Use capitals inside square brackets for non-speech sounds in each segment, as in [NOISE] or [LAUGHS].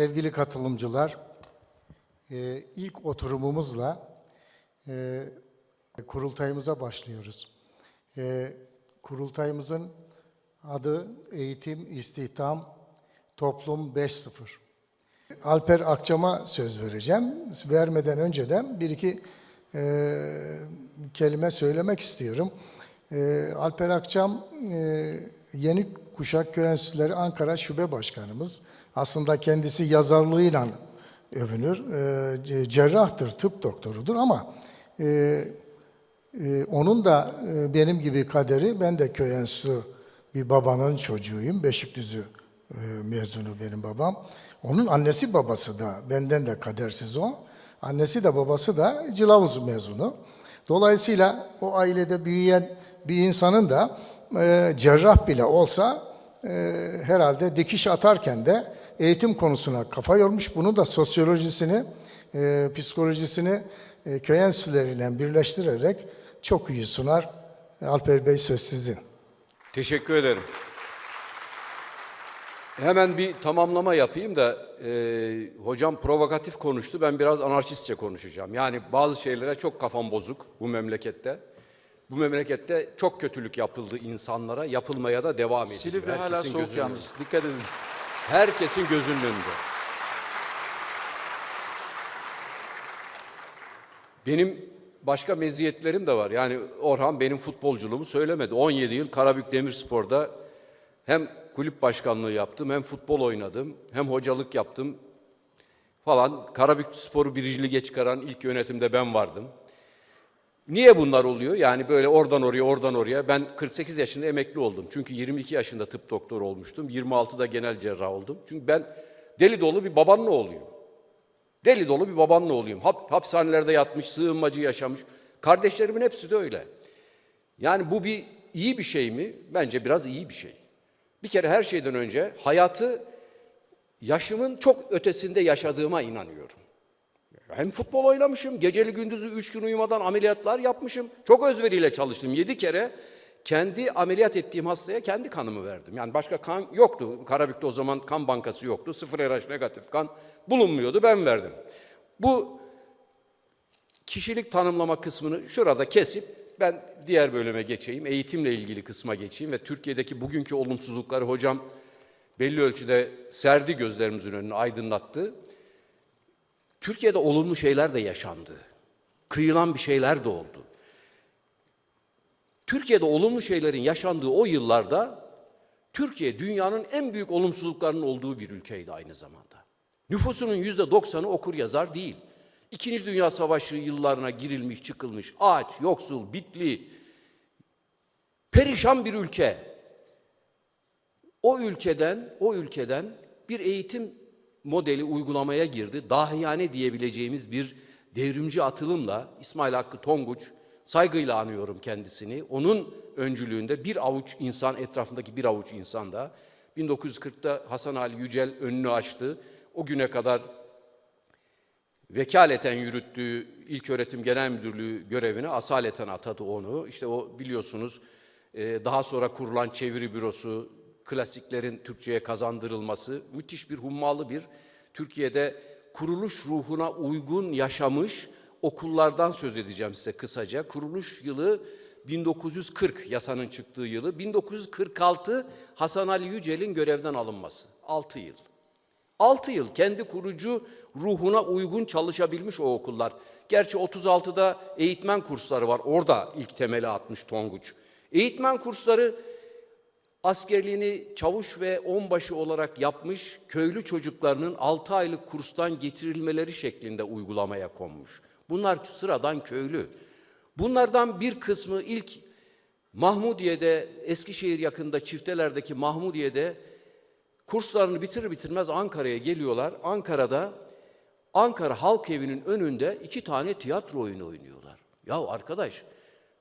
Sevgili katılımcılar, e, ilk oturumumuzla e, kurultayımıza başlıyoruz. E, kurultayımızın adı Eğitim, İstihdam, Toplum 5.0. Alper Akçam'a söz vereceğim. Vermeden önceden bir iki kelime söylemek istiyorum. Alper Akçam Yeni Kuşak Köy Ankara Şube Başkanımız. Aslında kendisi yazarlığıyla övünür. E, cerrahtır, tıp doktorudur ama e, e, onun da e, benim gibi kaderi, ben de köy enstitüsü bir babanın çocuğuyum. Beşikdüzü mezunu benim babam. Onun annesi babası da benden de kadersiz o. Annesi de babası da Cilavuz mezunu. Dolayısıyla o ailede büyüyen bir insanın da e, cerrah bile olsa e, herhalde dikiş atarken de eğitim konusuna kafa yormuş. Bunu da sosyolojisini, e, psikolojisini e, köy enstitüleriyle birleştirerek çok iyi sunar. Alper Bey söz sizin. Teşekkür ederim. Hemen bir tamamlama yapayım da e, hocam provokatif konuştu. Ben biraz anarşistçe konuşacağım. Yani bazı şeylere çok kafam bozuk bu memlekette. Bu memlekette çok kötülük yapıldı insanlara, yapılmaya da devam ediyor. Silivri hala soğuk yalnız. Dikkat edin. Herkesin gözünün önünde. Benim başka meziyetlerim de var. Yani Orhan benim futbolculuğumu söylemedi. 17 yıl Karabük Demirspor'da hem kulüp başkanlığı yaptım, hem futbol oynadım, hem hocalık yaptım falan. Karabük Spor'u birinci lige çıkaran ilk yönetimde ben vardım. Niye bunlar oluyor? Yani böyle oradan oraya, oradan oraya. Ben 48 yaşında emekli oldum. Çünkü 22 yaşında tıp doktoru olmuştum. 26'da genel cerrah oldum. Çünkü ben deli dolu bir babanın oğluyum. Deli dolu bir babanın oğluyum. Hap, hapishanelerde yatmış, sığınmacı yaşamış. Kardeşlerimin hepsi de öyle. Yani bu bir iyi bir şey mi? Bence biraz iyi bir şey. Bir kere her şeyden önce hayatı yaşımın çok ötesinde yaşadığıma inanıyorum. Hem futbol oynamışım, geceli gündüzü üç gün uyumadan ameliyatlar yapmışım. Çok özveriyle çalıştım. Yedi kere kendi ameliyat ettiğim hastaya kendi kanımı verdim. Yani başka kan yoktu. Karabük'te o zaman kan bankası yoktu. Sıfır RH negatif kan bulunmuyordu. Ben verdim. Bu kişilik tanımlama kısmını şurada kesip ben diğer bölüme geçeyim. Eğitimle ilgili kısma geçeyim ve Türkiye'deki bugünkü olumsuzlukları hocam belli ölçüde serdi gözlerimizin önüne aydınlattı. Türkiye'de olumlu şeyler de yaşandı. Kıyılan bir şeyler de oldu. Türkiye'de olumlu şeylerin yaşandığı o yıllarda Türkiye dünyanın en büyük olumsuzluklarının olduğu bir ülkeydi aynı zamanda. Nüfusunun yüzde doksanı okur yazar değil. İkinci Dünya Savaşı yıllarına girilmiş, çıkılmış, aç, yoksul, bitli, perişan bir ülke. O ülkeden, o ülkeden bir eğitim modeli uygulamaya girdi. Dahiyane diyebileceğimiz bir devrimci atılımla İsmail Hakkı Tonguç, saygıyla anıyorum kendisini. Onun öncülüğünde bir avuç insan, etrafındaki bir avuç insan da 1940'ta Hasan Ali Yücel önünü açtı. O güne kadar vekaleten yürüttüğü İlk Öğretim Genel Müdürlüğü görevine asaleten atadı onu. İşte o biliyorsunuz e, daha sonra kurulan çeviri bürosu, klasiklerin Türkçe'ye kazandırılması müthiş bir hummalı bir Türkiye'de kuruluş ruhuna uygun yaşamış okullardan söz edeceğim size kısaca. Kuruluş yılı 1940 yasanın çıktığı yılı. 1946 Hasan Ali Yücel'in görevden alınması. 6 yıl. 6 yıl kendi kurucu ruhuna uygun çalışabilmiş o okullar. Gerçi 36'da eğitmen kursları var. Orada ilk temeli atmış Tonguç. Eğitmen kursları askerliğini çavuş ve onbaşı olarak yapmış köylü çocuklarının 6 aylık kurstan getirilmeleri şeklinde uygulamaya konmuş. Bunlar sıradan köylü. Bunlardan bir kısmı ilk Mahmudiye'de, Eskişehir yakında Çifteler'deki Mahmudiye'de kurslarını bitirir bitirmez Ankara'ya geliyorlar. Ankara'da Ankara Halk Evi'nin önünde iki tane tiyatro oyunu oynuyorlar. Ya arkadaş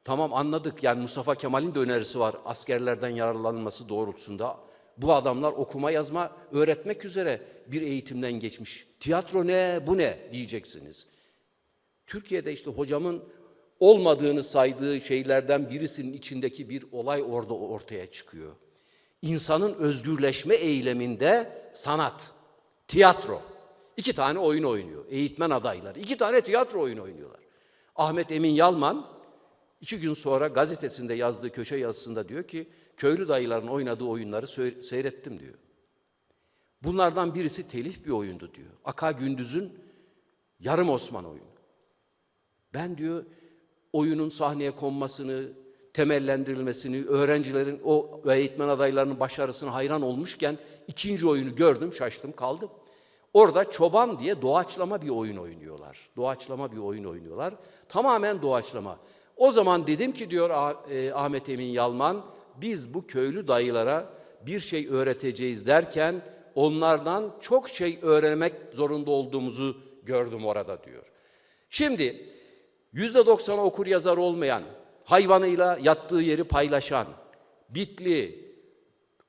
tamam anladık yani Mustafa Kemal'in de önerisi var askerlerden yararlanması doğrultusunda. Bu adamlar okuma yazma öğretmek üzere bir eğitimden geçmiş. Tiyatro ne bu ne diyeceksiniz. Türkiye'de işte hocamın olmadığını saydığı şeylerden birisinin içindeki bir olay orada ortaya çıkıyor. İnsanın özgürleşme eyleminde sanat, tiyatro. İki tane oyun oynuyor. Eğitmen adayları. İki tane tiyatro oyunu oynuyorlar. Ahmet Emin Yalman iki gün sonra gazetesinde yazdığı köşe yazısında diyor ki köylü dayıların oynadığı oyunları seyrettim diyor. Bunlardan birisi telif bir oyundu diyor. Aka Gündüz'ün Yarım Osman oyunu. Ben diyor oyunun sahneye konmasını, temellendirilmesini, öğrencilerin o eğitmen adaylarının başarısına hayran olmuşken ikinci oyunu gördüm, şaştım, kaldım. Orada çoban diye doğaçlama bir oyun oynuyorlar. Doğaçlama bir oyun oynuyorlar. Tamamen doğaçlama. O zaman dedim ki diyor e, Ahmet Emin Yalman, biz bu köylü dayılara bir şey öğreteceğiz derken onlardan çok şey öğrenmek zorunda olduğumuzu gördüm orada diyor. Şimdi yüzde doksanı okur yazar olmayan, hayvanıyla yattığı yeri paylaşan, bitli,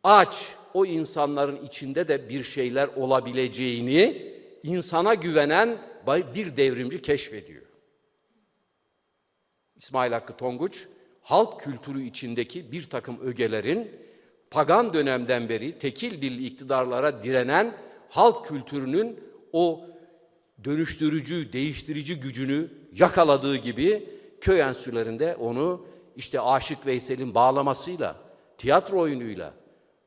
aç o insanların içinde de bir şeyler olabileceğini insana güvenen bir devrimci keşfediyor. İsmail Hakkı Tonguç, halk kültürü içindeki bir takım ögelerin pagan dönemden beri tekil dilli iktidarlara direnen halk kültürünün o dönüştürücü, değiştirici gücünü yakaladığı gibi köy enstitülerinde onu işte Aşık Veysel'in bağlamasıyla, tiyatro oyunuyla,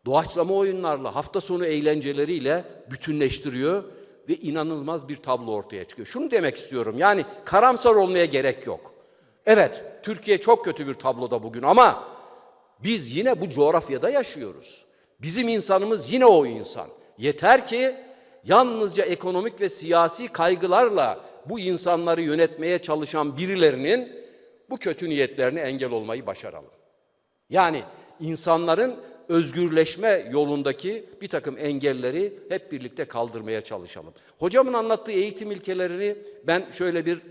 doğaçlama oyunlarla, hafta sonu eğlenceleriyle bütünleştiriyor ve inanılmaz bir tablo ortaya çıkıyor. Şunu demek istiyorum yani karamsar olmaya gerek yok. Evet, Türkiye çok kötü bir tabloda bugün ama biz yine bu coğrafyada yaşıyoruz. Bizim insanımız yine o insan. Yeter ki yalnızca ekonomik ve siyasi kaygılarla bu insanları yönetmeye çalışan birilerinin bu kötü niyetlerine engel olmayı başaralım. Yani insanların özgürleşme yolundaki bir takım engelleri hep birlikte kaldırmaya çalışalım. Hocamın anlattığı eğitim ilkelerini ben şöyle bir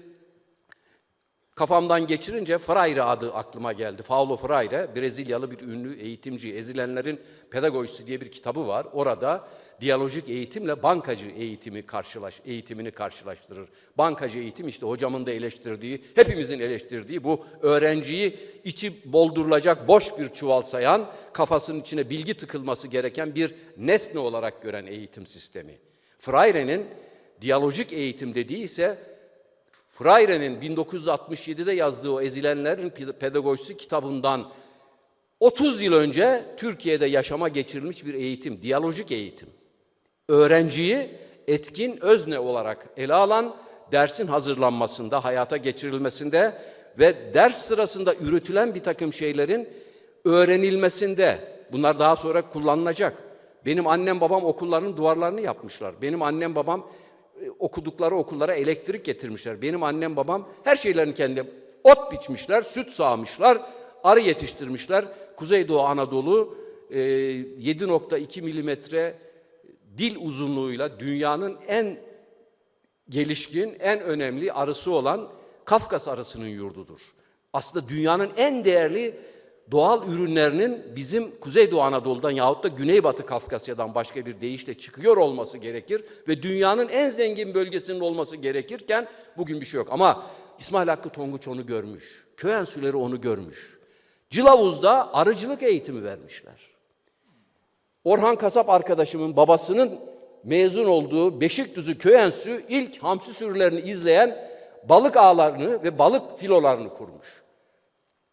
kafamdan geçirince Freire adı aklıma geldi. Paulo Freire, Brezilyalı bir ünlü eğitimci, Ezilenlerin Pedagojisi diye bir kitabı var. Orada diyalojik eğitimle bankacı eğitimi karşılaş, eğitimini karşılaştırır. Bankacı eğitim işte hocamın da eleştirdiği, hepimizin eleştirdiği bu öğrenciyi içi boldurulacak boş bir çuval sayan, kafasının içine bilgi tıkılması gereken bir nesne olarak gören eğitim sistemi. Freire'nin diyalojik eğitim dediği ise Freire'nin 1967'de yazdığı o Ezilenlerin Pedagojisi kitabından 30 yıl önce Türkiye'de yaşama geçirilmiş bir eğitim, diyalojik eğitim. Öğrenciyi etkin özne olarak ele alan dersin hazırlanmasında, hayata geçirilmesinde ve ders sırasında üretilen bir takım şeylerin öğrenilmesinde bunlar daha sonra kullanılacak. Benim annem babam okulların duvarlarını yapmışlar. Benim annem babam okudukları okullara elektrik getirmişler. Benim annem babam her şeylerini kendi ot biçmişler, süt sağmışlar, arı yetiştirmişler. Kuzeydoğu Anadolu e, 7.2 milimetre dil uzunluğuyla dünyanın en gelişkin, en önemli arısı olan Kafkas arısının yurdudur. Aslında dünyanın en değerli doğal ürünlerinin bizim Kuzeydoğu Anadolu'dan yahut da Güneybatı Kafkasya'dan başka bir deyişle çıkıyor olması gerekir ve dünyanın en zengin bölgesinin olması gerekirken bugün bir şey yok. Ama İsmail Hakkı Tonguç onu görmüş. Köy enstitüleri onu görmüş. Cılavuz'da arıcılık eğitimi vermişler. Orhan Kasap arkadaşımın babasının mezun olduğu Beşikdüzü Köy Enstitüsü ilk hamsi sürülerini izleyen balık ağlarını ve balık filolarını kurmuş.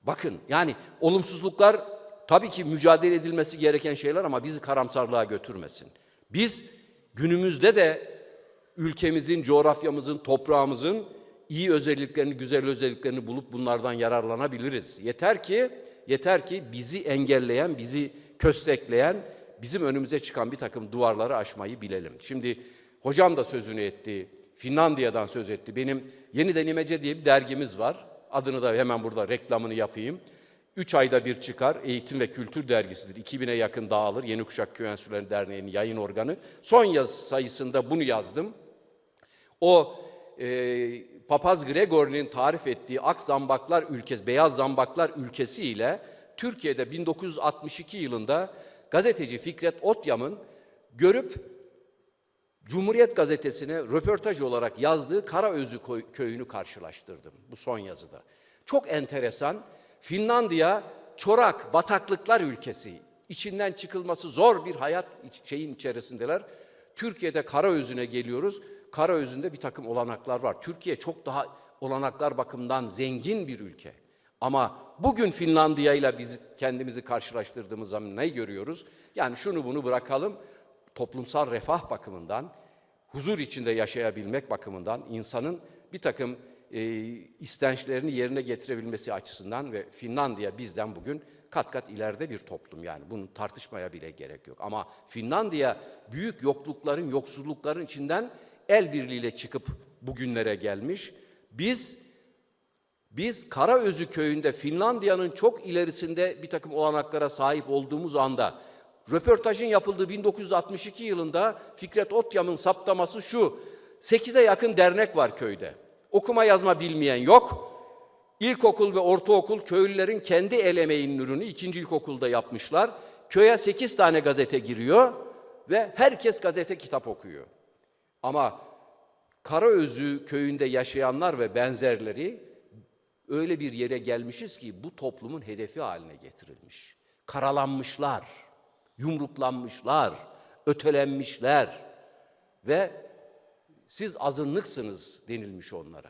Bakın yani olumsuzluklar tabii ki mücadele edilmesi gereken şeyler ama bizi karamsarlığa götürmesin. Biz günümüzde de ülkemizin, coğrafyamızın, toprağımızın iyi özelliklerini, güzel özelliklerini bulup bunlardan yararlanabiliriz. Yeter ki yeter ki bizi engelleyen, bizi köstekleyen, bizim önümüze çıkan bir takım duvarları aşmayı bilelim. Şimdi hocam da sözünü etti. Finlandiya'dan söz etti. Benim Yeniden İmece diye bir dergimiz var. Adını da hemen burada reklamını yapayım. Üç ayda bir çıkar. Eğitim ve Kültür Dergisidir. 2000'e yakın dağılır. Yeni Kuşak Köy Enstitüleri Derneği'nin yayın organı. Son yaz sayısında bunu yazdım. O e, Papaz Gregor'un tarif ettiği ak zambaklar ülkesi, beyaz zambaklar ülkesi ile Türkiye'de 1962 yılında gazeteci Fikret Otyam'ın görüp Cumhuriyet Gazetesi'ne röportaj olarak yazdığı Karaözü köyünü karşılaştırdım bu son yazıda. Çok enteresan. Finlandiya çorak, bataklıklar ülkesi. İçinden çıkılması zor bir hayat şeyin içerisindeler. Türkiye'de Karaözü'ne geliyoruz. Karaözü'nde bir takım olanaklar var. Türkiye çok daha olanaklar bakımından zengin bir ülke. Ama bugün Finlandiya ile biz kendimizi karşılaştırdığımız zaman ne görüyoruz? Yani şunu bunu bırakalım. Toplumsal refah bakımından, huzur içinde yaşayabilmek bakımından insanın bir takım e, istençlerini yerine getirebilmesi açısından ve Finlandiya bizden bugün kat kat ileride bir toplum yani bunun tartışmaya bile gerek yok. Ama Finlandiya büyük yoklukların, yoksullukların içinden el birliğiyle çıkıp bugünlere gelmiş. Biz biz Karaözü köyünde Finlandiya'nın çok ilerisinde bir takım olanaklara sahip olduğumuz anda röportajın yapıldığı 1962 yılında Fikret Otyam'ın saptaması şu. 8'e yakın dernek var köyde. Okuma yazma bilmeyen yok. İlkokul ve ortaokul köylülerin kendi el emeğinin ürünü ikinci ilkokulda yapmışlar. Köye 8 tane gazete giriyor ve herkes gazete kitap okuyor. Ama Karaözü köyünde yaşayanlar ve benzerleri öyle bir yere gelmişiz ki bu toplumun hedefi haline getirilmiş. Karalanmışlar, yumruklanmışlar, ötelenmişler ve siz azınlıksınız denilmiş onlara.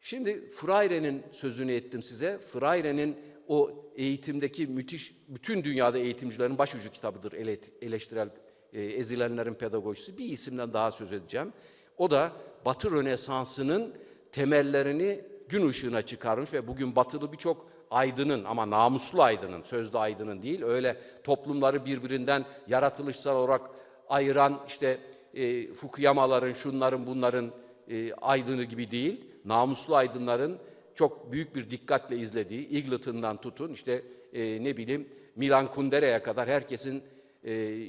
Şimdi Freire'nin sözünü ettim size. Freire'nin o eğitimdeki müthiş, bütün dünyada eğitimcilerin başucu kitabıdır ele- eleştirel e, ezilenlerin pedagojisi. Bir isimden daha söz edeceğim. O da Batı Rönesansı'nın temellerini gün ışığına çıkarmış ve bugün batılı birçok aydının ama namuslu aydının, sözde aydının değil, öyle toplumları birbirinden yaratılışsal olarak ayıran işte e, Fukuyamaların, şunların, bunların e, aydını gibi değil, namuslu aydınların çok büyük bir dikkatle izlediği, Eagleton'dan tutun işte e, ne bileyim Milan Kundera'ya kadar herkesin e,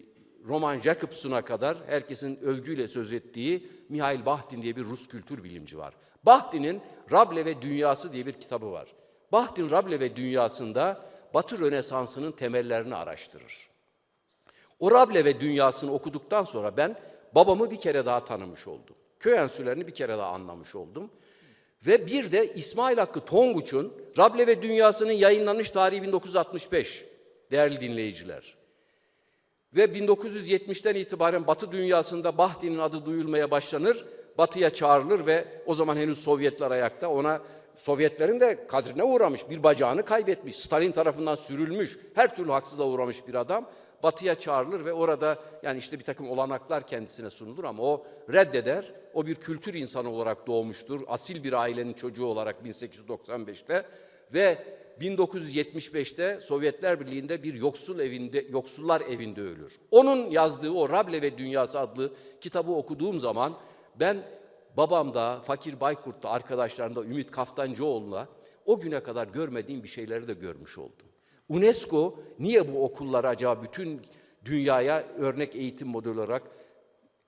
Roman Jacobson'a kadar herkesin övgüyle söz ettiği Mihail Bahtin diye bir Rus kültür bilimci var. Bahtin'in Rable ve Dünyası diye bir kitabı var. Bahtin Rable ve Dünyası'nda Batı Rönesansı'nın temellerini araştırır. O Rable ve Dünyası'nı okuduktan sonra ben babamı bir kere daha tanımış oldum. Köy enstitülerini bir kere daha anlamış oldum. Ve bir de İsmail Hakkı Tonguç'un Rable ve Dünyası'nın yayınlanış tarihi 1965 değerli dinleyiciler. Ve 1970'ten itibaren Batı dünyasında Bahti'nin adı duyulmaya başlanır, Batı'ya çağrılır ve o zaman henüz Sovyetler ayakta ona Sovyetlerin de kadrine uğramış, bir bacağını kaybetmiş, Stalin tarafından sürülmüş, her türlü haksızlığa uğramış bir adam. Batı'ya çağrılır ve orada yani işte bir takım olanaklar kendisine sunulur ama o reddeder. O bir kültür insanı olarak doğmuştur. Asil bir ailenin çocuğu olarak 1895'te ve 1975'te Sovyetler Birliği'nde bir yoksul evinde, yoksullar evinde ölür. Onun yazdığı o Rable ve Dünyası adlı kitabı okuduğum zaman ben babamda, Fakir Baykurt'ta, arkadaşlarımda, Ümit Kaftancıoğlu'na o güne kadar görmediğim bir şeyleri de görmüş oldum. UNESCO niye bu okulları acaba bütün dünyaya örnek eğitim modeli olarak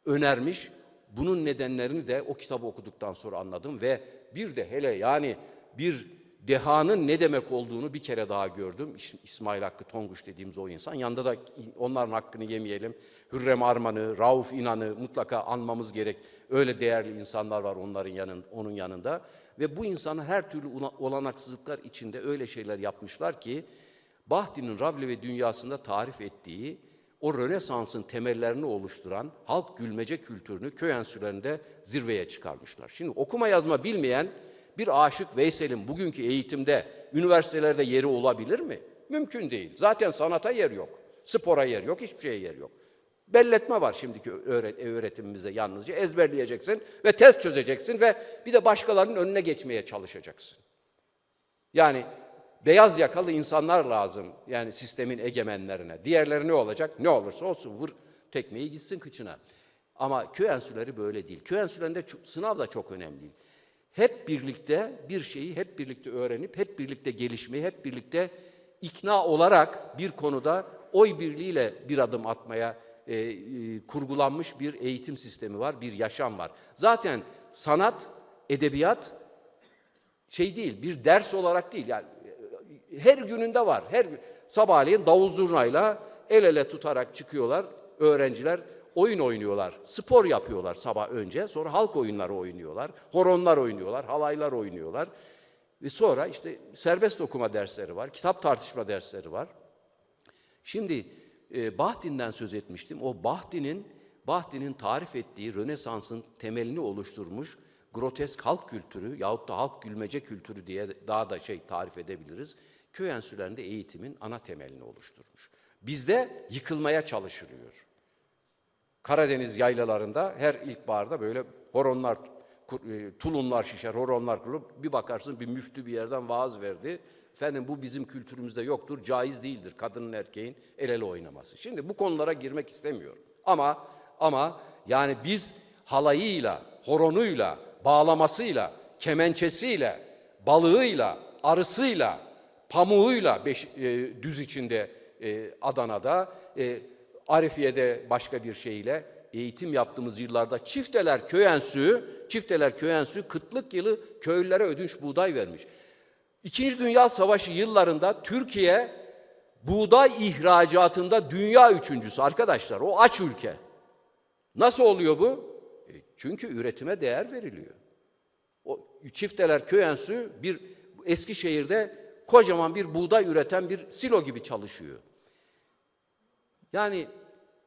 önermiş? Bunun nedenlerini de o kitabı okuduktan sonra anladım ve bir de hele yani bir dehanın ne demek olduğunu bir kere daha gördüm. İs- İsmail Hakkı Tonguç dediğimiz o insan. Yanında da onların hakkını yemeyelim. Hürrem Arman'ı, Rauf İnan'ı mutlaka anmamız gerek. Öyle değerli insanlar var onların yanın, onun yanında. Ve bu insanlar her türlü olanaksızlıklar içinde öyle şeyler yapmışlar ki Bahti'nin Ravle ve dünyasında tarif ettiği o Rönesans'ın temellerini oluşturan halk gülmece kültürünü köy enstitülerinde zirveye çıkarmışlar. Şimdi okuma yazma bilmeyen bir Aşık Veysel'in bugünkü eğitimde, üniversitelerde yeri olabilir mi? Mümkün değil. Zaten sanata yer yok. Spora yer yok, hiçbir şeye yer yok. Belletme var şimdiki öğret öğretimimizde yalnızca. Ezberleyeceksin ve test çözeceksin ve bir de başkalarının önüne geçmeye çalışacaksın. Yani beyaz yakalı insanlar lazım yani sistemin egemenlerine. Diğerleri ne olacak? Ne olursa olsun vur tekmeyi gitsin kıçına. Ama köy enstitüleri böyle değil. Köy enstitülerinde sınav da çok önemli değil. Hep birlikte bir şeyi hep birlikte öğrenip, hep birlikte gelişmeyi, hep birlikte ikna olarak bir konuda oy birliğiyle bir adım atmaya e, e, kurgulanmış bir eğitim sistemi var, bir yaşam var. Zaten sanat, edebiyat şey değil, bir ders olarak değil. Yani e, her gününde var. Her sabahleyin davul zurnayla el ele tutarak çıkıyorlar öğrenciler. Oyun oynuyorlar, spor yapıyorlar sabah önce, sonra halk oyunları oynuyorlar, horonlar oynuyorlar, halaylar oynuyorlar. Ve sonra işte serbest okuma dersleri var, kitap tartışma dersleri var. Şimdi e, Bahtin'den söz etmiştim. O Bahtin'in Bahti'nin tarif ettiği Rönesans'ın temelini oluşturmuş grotesk halk kültürü yahut da halk gülmece kültürü diye daha da şey tarif edebiliriz. Köy enstitülerinde eğitimin ana temelini oluşturmuş. Bizde yıkılmaya çalışılıyor. Karadeniz yaylalarında her ilkbaharda böyle horonlar, e, tulumlar şişer, horonlar kurup bir bakarsın bir müftü bir yerden vaaz verdi. Efendim bu bizim kültürümüzde yoktur, caiz değildir kadının erkeğin el ele oynaması. Şimdi bu konulara girmek istemiyorum. Ama ama yani biz halayıyla, horonuyla, bağlamasıyla, kemençesiyle, balığıyla, arısıyla, pamuğuyla beş, e, düz içinde e, Adana'da, e, Arifiye'de başka bir şeyle eğitim yaptığımız yıllarda çifteler köy enstitüsü, çifteler köy enstitüsü kıtlık yılı köylülere ödünç buğday vermiş. İkinci Dünya Savaşı yıllarında Türkiye buğday ihracatında dünya üçüncüsü arkadaşlar. O aç ülke. Nasıl oluyor bu? E, çünkü üretime değer veriliyor. O çifteler köy enstitüsü bir Eskişehir'de kocaman bir buğday üreten bir silo gibi çalışıyor. Yani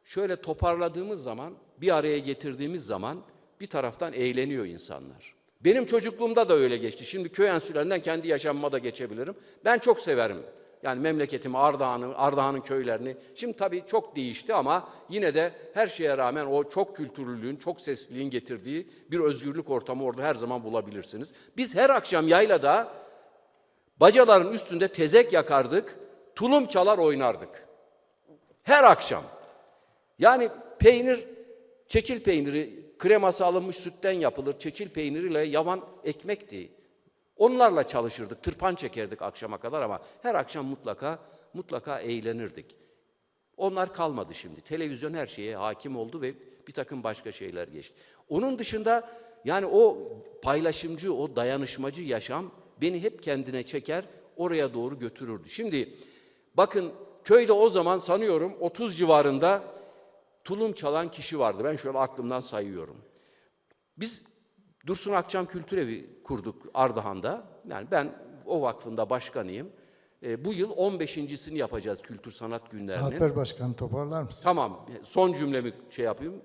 şöyle toparladığımız zaman, bir araya getirdiğimiz zaman bir taraftan eğleniyor insanlar. Benim çocukluğumda da öyle geçti. Şimdi köy enstitülerinden kendi yaşamıma da geçebilirim. Ben çok severim. Yani memleketimi, Ardahan'ı, Ardahan'ın köylerini. Şimdi tabii çok değişti ama yine de her şeye rağmen o çok kültürlülüğün, çok sesliliğin getirdiği bir özgürlük ortamı orada her zaman bulabilirsiniz. Biz her akşam yaylada bacaların üstünde tezek yakardık, tulum çalar oynardık. Her akşam. Yani peynir, çeçil peyniri, kreması alınmış sütten yapılır. Çeçil peyniriyle yavan ekmekti. Onlarla çalışırdık, tırpan çekerdik akşama kadar ama her akşam mutlaka mutlaka eğlenirdik. Onlar kalmadı şimdi. Televizyon her şeye hakim oldu ve bir takım başka şeyler geçti. Onun dışında yani o paylaşımcı, o dayanışmacı yaşam beni hep kendine çeker, oraya doğru götürürdü. Şimdi bakın köyde o zaman sanıyorum 30 civarında tulum çalan kişi vardı. Ben şöyle aklımdan sayıyorum. Biz Dursun Akçam Kültür Evi kurduk Ardahan'da. Yani ben o vakfında başkanıyım. E, bu yıl 15.sini yapacağız Kültür Sanat Günlerinin. Alper Başkan toparlar mısın? Tamam, son cümlemi şey yapayım.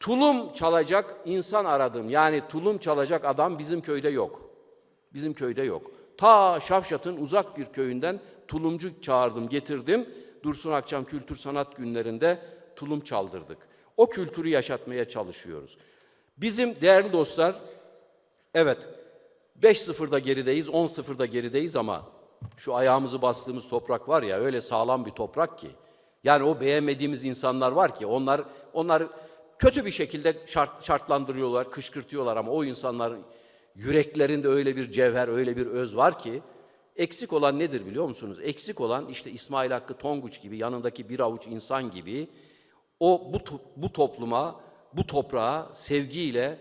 Tulum çalacak insan aradım. Yani tulum çalacak adam bizim köyde yok. Bizim köyde yok. Ta Şavşat'ın uzak bir köyünden tulumcu çağırdım, getirdim. Dursun Akçam Kültür Sanat Günlerinde tulum çaldırdık. O kültürü yaşatmaya çalışıyoruz. Bizim değerli dostlar, evet 5-0'da gerideyiz, 10-0'da gerideyiz ama şu ayağımızı bastığımız toprak var ya öyle sağlam bir toprak ki. Yani o beğenmediğimiz insanlar var ki onlar onlar kötü bir şekilde şart, şartlandırıyorlar, kışkırtıyorlar ama o insanların yüreklerinde öyle bir cevher, öyle bir öz var ki eksik olan nedir biliyor musunuz? Eksik olan işte İsmail Hakkı Tonguç gibi yanındaki bir avuç insan gibi o bu, to- bu topluma, bu toprağa sevgiyle,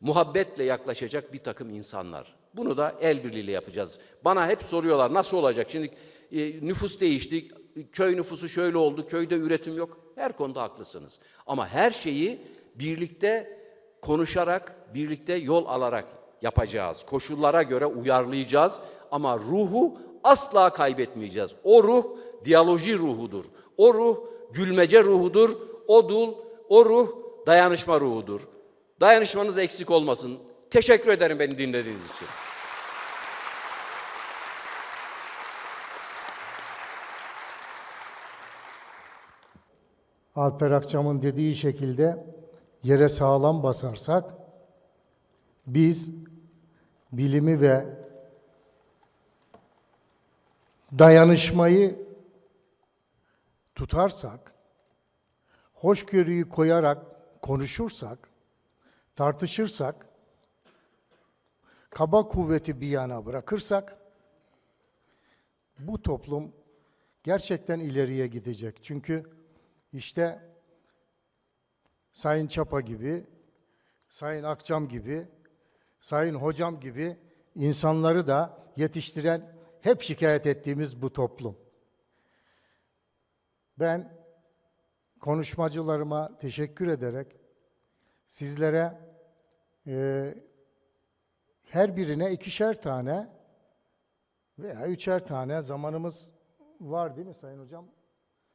muhabbetle yaklaşacak bir takım insanlar. Bunu da el birliğiyle yapacağız. Bana hep soruyorlar nasıl olacak? Şimdi e, nüfus değişti, köy nüfusu şöyle oldu, köyde üretim yok. Her konuda haklısınız. Ama her şeyi birlikte konuşarak, birlikte yol alarak yapacağız. Koşullara göre uyarlayacağız ama ruhu asla kaybetmeyeceğiz. O ruh diyaloji ruhudur. O ruh gülmece ruhudur. O dul, o ruh dayanışma ruhudur. Dayanışmanız eksik olmasın. Teşekkür ederim beni dinlediğiniz için. Alper Akçam'ın dediği şekilde yere sağlam basarsak biz bilimi ve dayanışmayı tutarsak, hoşgörüyü koyarak konuşursak, tartışırsak, kaba kuvveti bir yana bırakırsak, bu toplum gerçekten ileriye gidecek. Çünkü işte Sayın Çapa gibi, Sayın Akçam gibi, Sayın Hocam gibi insanları da yetiştiren hep şikayet ettiğimiz bu toplum. Ben konuşmacılarıma teşekkür ederek sizlere e, her birine ikişer tane veya üçer tane zamanımız var değil mi Sayın Hocam?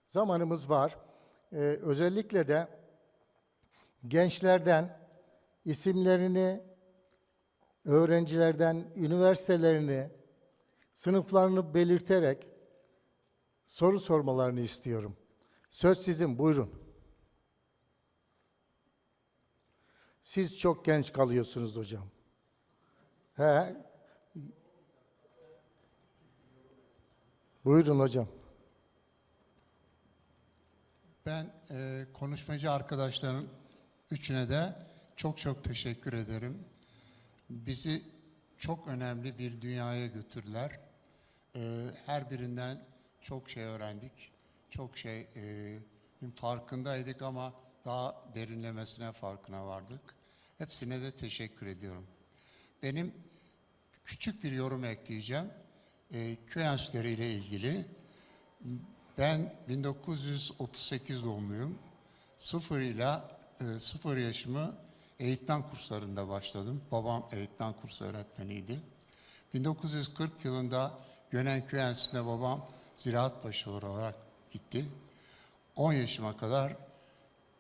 Zamanımız var. Ee, özellikle de gençlerden isimlerini, öğrencilerden üniversitelerini, sınıflarını belirterek soru sormalarını istiyorum. Söz sizin, buyurun. Siz çok genç kalıyorsunuz hocam. He. Buyurun hocam. Ben e, konuşmacı arkadaşların üçüne de çok çok teşekkür ederim. Bizi çok önemli bir dünyaya götürdüler. E, her birinden çok şey öğrendik. Çok şey e, farkındaydık ama daha derinlemesine farkına vardık. Hepsine de teşekkür ediyorum. Benim küçük bir yorum ekleyeceğim. E, köy enstitüleri ile ilgili. Ben 1938 doğumluyum. Sıfır ile sıfır yaşımı eğitmen kurslarında başladım. Babam eğitmen kursu öğretmeniydi. 1940 yılında Gönenköy Enstitüsü'ne babam ziraat başı olarak gitti. 10 yaşıma kadar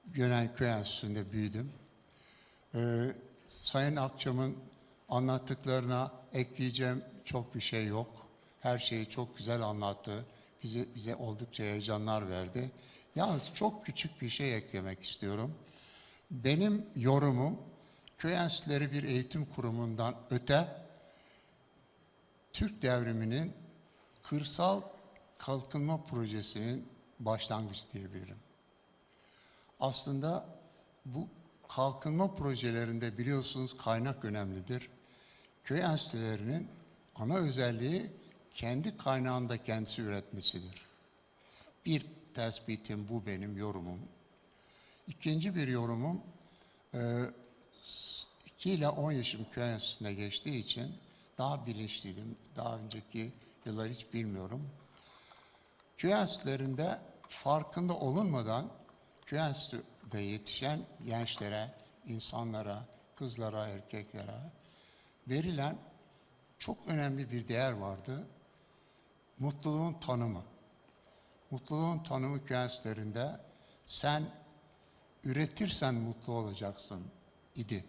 Gönenköy Enstitüsü'nde büyüdüm. Ee, Sayın Akçam'ın anlattıklarına ekleyeceğim çok bir şey yok. Her şeyi çok güzel anlattı. Bize, bize oldukça heyecanlar verdi. Yalnız çok küçük bir şey eklemek istiyorum. Benim yorumum köy enstitüleri bir eğitim kurumundan öte Türk devriminin kırsal kalkınma projesinin başlangıcı diyebilirim. Aslında bu kalkınma projelerinde biliyorsunuz kaynak önemlidir. Köy enstitülerinin ana özelliği kendi kaynağında kendisi üretmesidir. Bir tespitim bu benim yorumum. İkinci bir yorumum, e, 2 ile 10 yaşım köy enstitüsüne geçtiği için daha bilinçliydim. Daha önceki yıllar hiç bilmiyorum. Köy enstitülerinde farkında olunmadan köy enstitüde yetişen gençlere, insanlara, kızlara, erkeklere verilen çok önemli bir değer vardı. Mutluluğun tanımı. Mutluluğun tanımı köy enstitülerinde sen üretirsen mutlu olacaksın idi.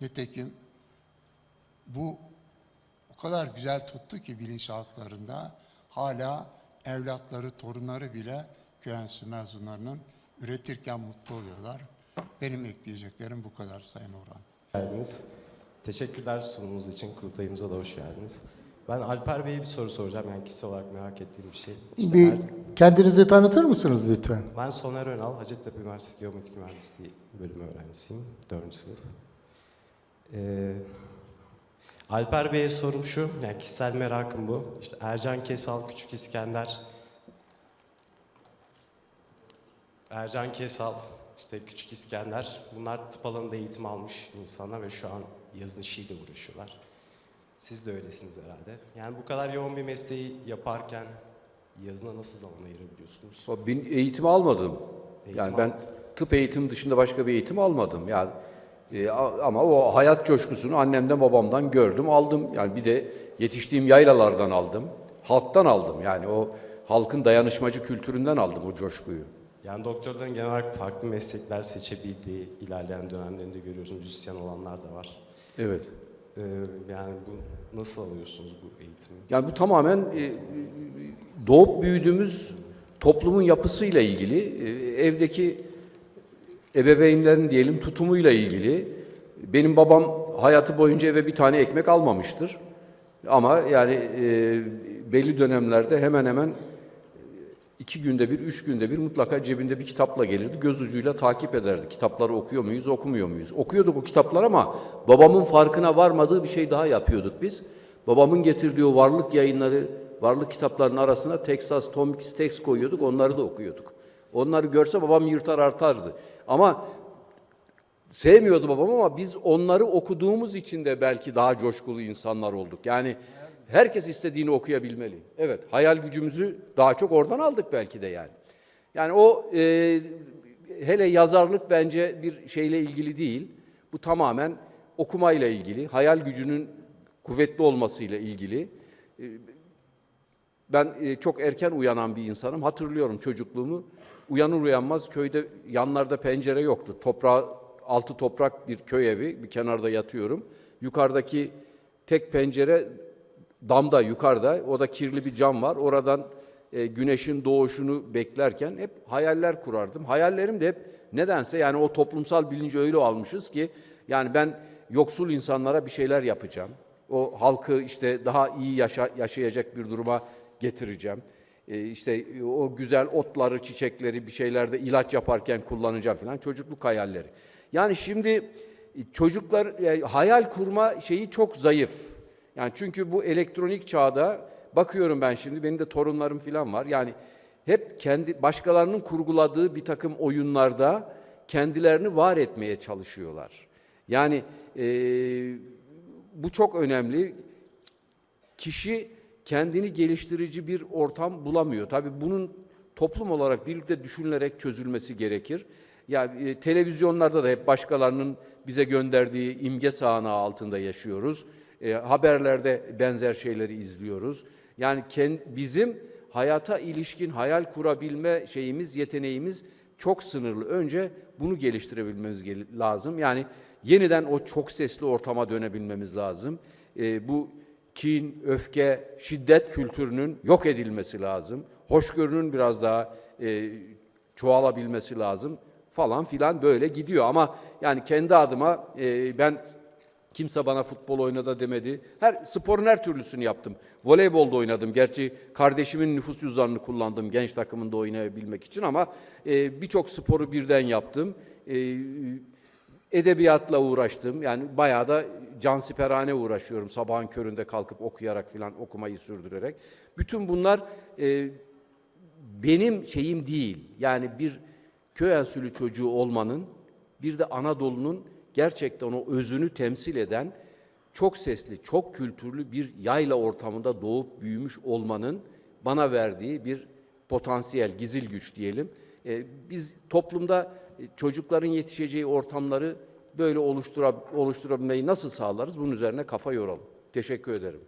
Nitekim bu o kadar güzel tuttu ki bilinçaltlarında hala evlatları, torunları bile köy mezunlarının üretirken mutlu oluyorlar. Benim ekleyeceklerim bu kadar Sayın Orhan. geldiniz. Teşekkürler sunumunuz için. Kurultayımıza da hoş geldiniz. Ben Alper Bey'e bir soru soracağım. Yani kişisel olarak merak ettiğim bir şey. İşte Bir kendinizi tanıtır mısınız lütfen? ben Soner Önal, Hacettepe Üniversitesi Geometrik Mühendisliği bölümü öğrencisiyim. Dördüncü sınıf. Ee, Alper Bey'e sorum şu, yani kişisel merakım bu. İşte Ercan Kesal, Küçük İskender, Ercan Kesal, işte Küçük İskender, bunlar tıp alanında eğitim almış insanlar ve şu an yazın işiyle uğraşıyorlar. Siz de öylesiniz herhalde. Yani bu kadar yoğun bir mesleği yaparken yazına nasıl zaman ayırabiliyorsunuz? Ben eğitim almadım. Eğitim yani ben tıp eğitim dışında başka bir eğitim almadım. Yani e, ama o hayat coşkusunu annemden babamdan gördüm, aldım. Yani bir de yetiştiğim yaylalardan aldım. Halktan aldım. Yani o halkın dayanışmacı kültüründen aldım o coşkuyu. Yani doktorların genel olarak farklı meslekler seçebildiği ilerleyen dönemlerinde görüyorsunuz. Müzisyen olanlar da var. Evet. Ee, yani bu nasıl alıyorsunuz bu eğitimi? Yani bu tamamen e, doğup büyüdüğümüz toplumun yapısıyla ilgili, e, evdeki ebeveynlerin diyelim tutumuyla ilgili. Benim babam hayatı boyunca eve bir tane ekmek almamıştır. Ama yani e, belli dönemlerde hemen hemen iki günde bir, üç günde bir mutlaka cebinde bir kitapla gelirdi. Göz ucuyla takip ederdi. Kitapları okuyor muyuz, okumuyor muyuz? Okuyorduk o kitaplar ama babamın farkına varmadığı bir şey daha yapıyorduk biz. Babamın getirdiği o varlık yayınları, varlık kitaplarının arasına Texas Tomix Text koyuyorduk, onları da okuyorduk. Onları görse babam yırtar artardı. Ama sevmiyordu babam ama biz onları okuduğumuz için de belki daha coşkulu insanlar olduk. Yani herkes istediğini okuyabilmeli. Evet, hayal gücümüzü daha çok oradan aldık belki de yani. Yani o e, hele yazarlık bence bir şeyle ilgili değil. Bu tamamen okumayla ilgili, hayal gücünün kuvvetli olmasıyla ilgili. E, Ben e, çok erken uyanan bir insanım. Hatırlıyorum çocukluğumu. Uyanır uyanmaz köyde yanlarda pencere yoktu. Toprağa altı toprak bir köy evi, bir kenarda yatıyorum. Yukarıdaki tek pencere damda yukarıda, o da kirli bir cam var. Oradan e, güneşin doğuşunu beklerken hep hayaller kurardım. Hayallerim de hep nedense yani o toplumsal bilinci öyle almışız ki yani ben yoksul insanlara bir şeyler yapacağım. O halkı işte daha iyi yaşa- yaşayacak bir duruma getireceğim. E, işte o güzel otları, çiçekleri bir şeylerde ilaç yaparken kullanacağım falan çocukluk hayalleri. Yani şimdi e, çocuklar e, hayal kurma şeyi çok zayıf. Yani çünkü bu elektronik çağda bakıyorum ben şimdi benim de torunlarım falan var. Yani hep kendi başkalarının kurguladığı bir takım oyunlarda kendilerini var etmeye çalışıyorlar. Yani e, bu çok önemli. Kişi kendini geliştirici bir ortam bulamıyor. Tabii bunun toplum olarak birlikte düşünülerek çözülmesi gerekir. Ya e, televizyonlarda da hep başkalarının bize gönderdiği imge sahanağı altında yaşıyoruz. E, haberlerde benzer şeyleri izliyoruz. Yani kend, bizim hayata ilişkin hayal kurabilme şeyimiz, yeteneğimiz çok sınırlı. Önce bunu geliştirebilmemiz gel- lazım. Yani yeniden o çok sesli ortama dönebilmemiz lazım. E, bu kin, öfke, şiddet kültürünün yok edilmesi lazım. Hoşgörünün biraz daha e, çoğalabilmesi lazım falan filan böyle gidiyor. Ama yani kendi adıma e, ben kimse bana futbol oynadı demedi. Her sporun her türlüsünü yaptım. Voleybolda oynadım. Gerçi kardeşimin nüfus cüzdanını kullandım genç takımında oynayabilmek için ama e, birçok sporu birden yaptım. E, edebiyatla uğraştım. Yani bayağı da cansiperane uğraşıyorum. Sabahın köründe kalkıp okuyarak filan okumayı sürdürerek. Bütün bunlar e, benim şeyim değil. Yani bir köy enstitülü çocuğu olmanın bir de Anadolu'nun gerçekten o özünü temsil eden çok sesli, çok kültürlü bir yayla ortamında doğup büyümüş olmanın bana verdiği bir potansiyel, gizil güç diyelim. Ee, biz toplumda e, çocukların yetişeceği ortamları böyle oluştura, oluşturabilmeyi nasıl sağlarız? Bunun üzerine kafa yoralım. Teşekkür ederim.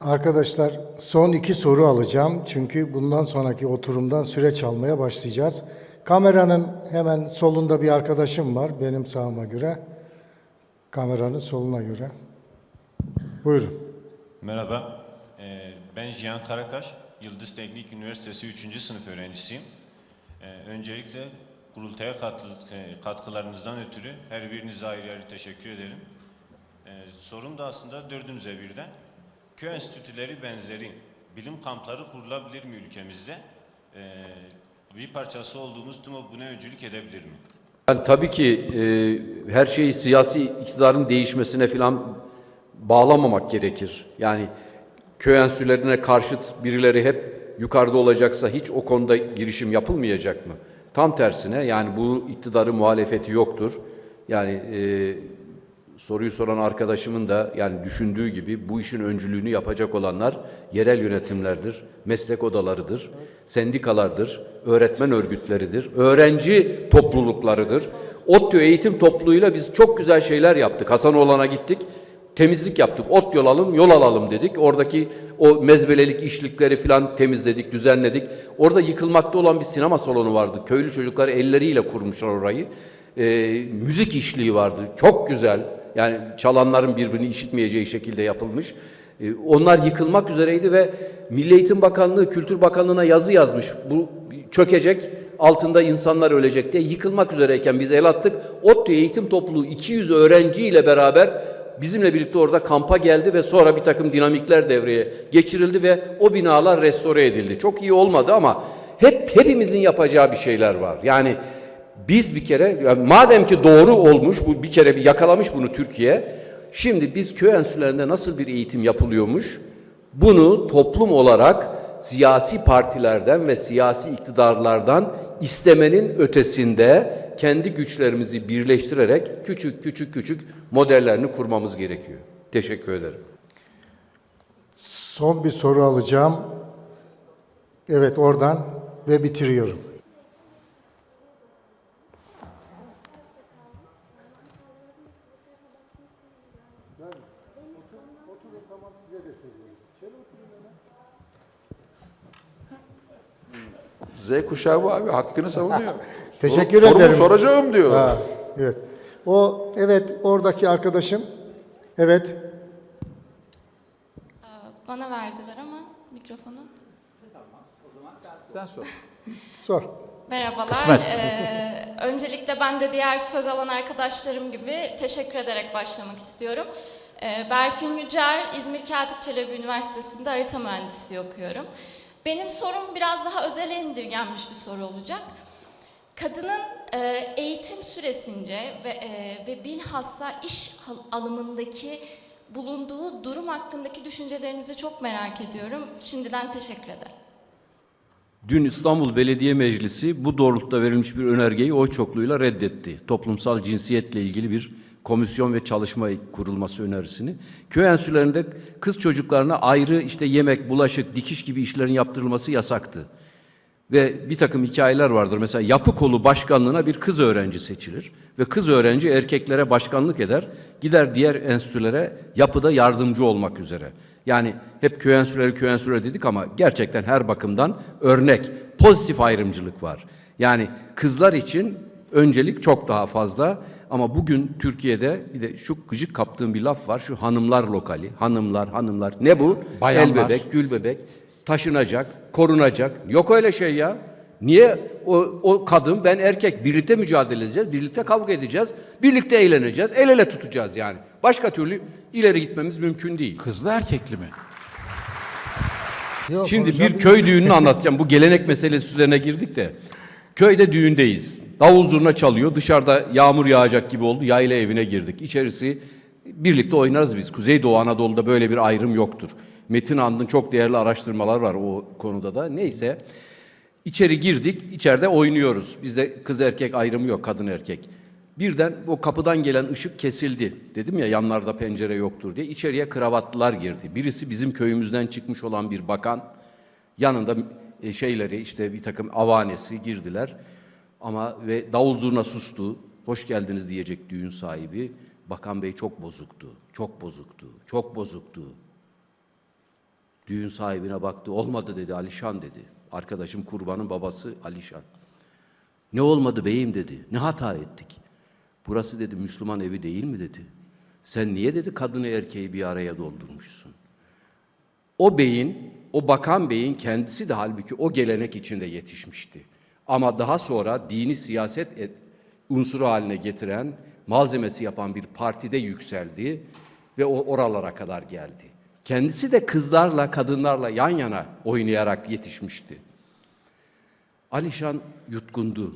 Arkadaşlar son iki soru alacağım. Çünkü bundan sonraki oturumdan süre çalmaya başlayacağız. Kameranın hemen solunda bir arkadaşım var benim sağıma göre. Kameranın soluna göre. Buyurun. Merhaba, Ee, ben Cihan Karakaş, Yıldız Teknik Üniversitesi 3. sınıf öğrencisiyim. Ee, Öncelikle kurultaya e, katkılarınızdan ötürü her birinize ayrı ayrı teşekkür ederim. Ee, Sorum da aslında dördünüze birden. Köy enstitüleri benzeri bilim kampları kurulabilir mi ülkemizde? Ee, Bir parçası olduğumuz TUMO buna öncülük edebilir mi? Yani tabii ki e, her şeyi siyasi iktidarın değişmesine falan bağlamamak gerekir. Yani köy enstitülerine karşıt birileri hep yukarıda olacaksa hiç o konuda girişim yapılmayacak mı? Tam tersine yani bu iktidarın muhalefeti yoktur. Yani e, soruyu soran arkadaşımın da yani düşündüğü gibi bu işin öncülüğünü yapacak olanlar yerel yönetimlerdir, meslek odalarıdır, sendikalardır, öğretmen örgütleridir, öğrenci topluluklarıdır. ODTÜ eğitim topluluğuyla biz çok güzel şeyler yaptık. Hasanoğlan'a gittik, temizlik yaptık. Ot yol alalım, yol alalım dedik. Oradaki o mezbelelik işlikleri falan temizledik, düzenledik. Orada yıkılmakta olan bir sinema salonu vardı. Köylü çocuklar elleriyle kurmuşlar orayı. Ee, müzik işliği vardı. Çok güzel. Yani çalanların birbirini işitmeyeceği şekilde yapılmış. Ee, onlar yıkılmak üzereydi ve Milli Eğitim Bakanlığı, Kültür Bakanlığı'na yazı yazmış. Bu çökecek, altında insanlar ölecek diye yıkılmak üzereyken biz el attık. ODTÜ Eğitim Topluluğu 200 öğrenciyle beraber bizimle birlikte orada kampa geldi ve sonra bir takım dinamikler devreye geçirildi ve o binalar restore edildi. Çok iyi olmadı ama hep hepimizin yapacağı bir şeyler var. Yani biz bir kere yani madem ki doğru olmuş bu bir kere bir yakalamış bunu Türkiye. Şimdi biz köy enstitülerinde nasıl bir eğitim yapılıyormuş? Bunu toplum olarak siyasi partilerden ve siyasi iktidarlardan istemenin ötesinde kendi güçlerimizi birleştirerek küçük küçük küçük modellerini kurmamız gerekiyor. Teşekkür ederim. Son bir soru alacağım. Evet oradan ve bitiriyorum. Z kuşağı bu abi hakkını savunuyor. [LAUGHS] Teşekkür Sorumu ederim. soracağım diyor. Ha, evet. O evet oradaki arkadaşım. Evet. Bana verdiler ama mikrofonu. Sen sor. [LAUGHS] Sor. Merhabalar. Kısmet. Ee, öncelikle ben de diğer söz alan arkadaşlarım gibi teşekkür ederek başlamak istiyorum. Ee, Berfin Yücer, İzmir Katip Çelebi Üniversitesi'nde harita mühendisliği okuyorum. Benim sorum biraz daha özele indirgenmiş bir soru olacak. Kadının e, eğitim süresince ve, e, ve bilhassa iş al- alımındaki bulunduğu durum hakkındaki düşüncelerinizi çok merak ediyorum. Şimdiden teşekkür ederim. Dün İstanbul Belediye Meclisi bu doğrultuda verilmiş bir önergeyi oy çokluğuyla reddetti. Toplumsal cinsiyetle ilgili bir komisyon ve çalışma kurulması önerisini. Köy enstitülerinde kız çocuklarına ayrı işte yemek, bulaşık, dikiş gibi işlerin yaptırılması yasaktı. Ve bir takım hikayeler vardır. Mesela yapı kolu başkanlığına bir kız öğrenci seçilir. Ve kız öğrenci erkeklere başkanlık eder. Gider diğer enstitülere yapıda yardımcı olmak üzere. Yani hep köy enstitüleri köy enstitüleri dedik ama gerçekten her bakımdan örnek, pozitif ayrımcılık var. Yani kızlar için öncelik çok daha fazla. Ama bugün Türkiye'de bir de şu gıcık kaptığım bir laf var. Şu hanımlar lokali. Hanımlar, hanımlar. Ne bu? Bayanlar. El bebek, gül bebek taşınacak, korunacak. Yok öyle şey ya. Niye o, o kadın ben erkek birlikte mücadele edeceğiz, birlikte kavga edeceğiz, birlikte eğleneceğiz, el ele tutacağız yani. Başka türlü ileri gitmemiz mümkün değil. Kızlı erkekli mi? Yok, Şimdi bir köy düğününü anlatacağım. Bu gelenek meselesi üzerine girdik de. Köyde düğündeyiz. Davul zurna çalıyor. Dışarıda yağmur yağacak gibi oldu. Yayla evine girdik. İçerisi birlikte oynarız biz. Kuzeydoğu Anadolu'da böyle bir ayrım yoktur. Metin And'ın çok değerli araştırmalar var o konuda da. Neyse. İçeri girdik. içeride oynuyoruz. Bizde kız erkek ayrımı yok. Kadın erkek. Birden o kapıdan gelen ışık kesildi. Dedim ya yanlarda pencere yoktur diye. İçeriye kravatlılar girdi. Birisi bizim köyümüzden çıkmış olan bir bakan. Yanında e, şeyleri işte bir takım avanesi girdiler. Ama ve davul zurna sustu. Hoş geldiniz diyecek düğün sahibi. Bakan Bey çok bozuktu. Çok bozuktu. Çok bozuktu. Düğün sahibine baktı. Olmadı dedi Alişan dedi. Arkadaşım kurbanın babası Alişan. Ne olmadı beyim dedi. Ne hata ettik? Burası dedi Müslüman evi değil mi dedi. Sen niye dedi kadını erkeği bir araya doldurmuşsun? O beyin, o bakan beyin kendisi de halbuki o gelenek içinde yetişmişti. Ama daha sonra dini siyaset et- unsuru haline getiren, malzemesi yapan bir partide yükseldi ve o oralara kadar geldi. Kendisi de kızlarla, kadınlarla yan yana oynayarak yetişmişti. Alişan yutkundu.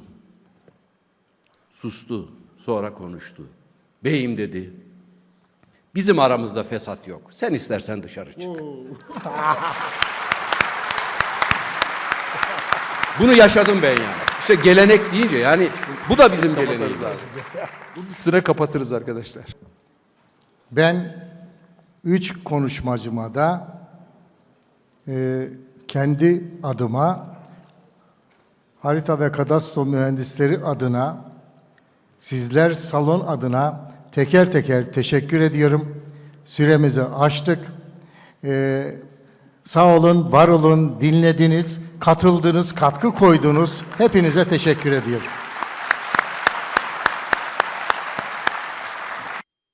Sustu, sonra konuştu. Beyim dedi, bizim aramızda fesat yok. Sen istersen dışarı çık. [LAUGHS] Bunu yaşadım ben yani. İşte gelenek deyince yani bu da bizim geleneğimiz. Bunun üstüne kapatırız arkadaşlar. Ben üç konuşmacıma da e, kendi adıma harita ve kadastro mühendisleri adına sizler salon adına teker teker teşekkür ediyorum. Süremizi aştık. E, sağ olun, var olun, dinlediniz, katıldınız, katkı koydunuz. Hepinize teşekkür ediyorum.